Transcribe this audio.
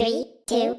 Three, two,